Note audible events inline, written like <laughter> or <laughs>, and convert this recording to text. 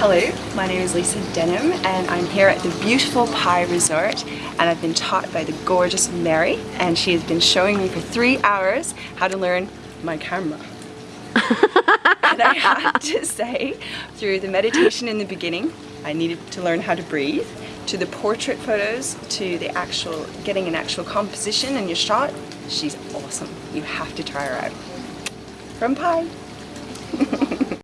Hello, my name is Lisa Denham and I'm here at the beautiful Pai Resort and I've been taught by the gorgeous Mary and she has been showing me for three hours how to learn my camera. <laughs> and I have to say, through the meditation in the beginning, I needed to learn how to breathe, to the portrait photos, to the actual, getting an actual composition in your shot, she's awesome. You have to try her out. From Pai.